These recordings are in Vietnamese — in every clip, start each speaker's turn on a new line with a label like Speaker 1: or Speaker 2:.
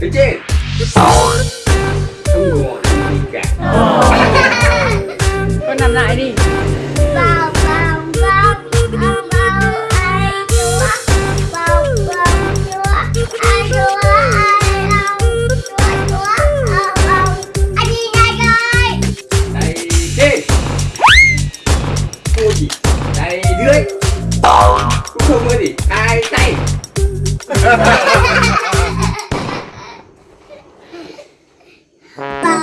Speaker 1: Được chết. Cái sổ Không ngồi đi cả.
Speaker 2: Con nằm lại đi.
Speaker 3: Vào vào vào vào vào ai chúa. Vào vào chúa ai chúa
Speaker 1: Cũng không có gì, hai tay.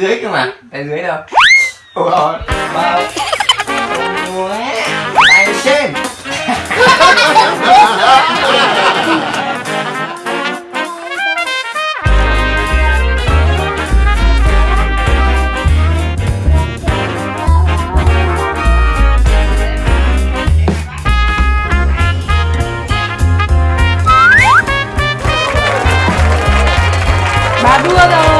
Speaker 1: dưới cơ mà. Tay dưới đâu? Ủa ba tay trên Bà đua rồi.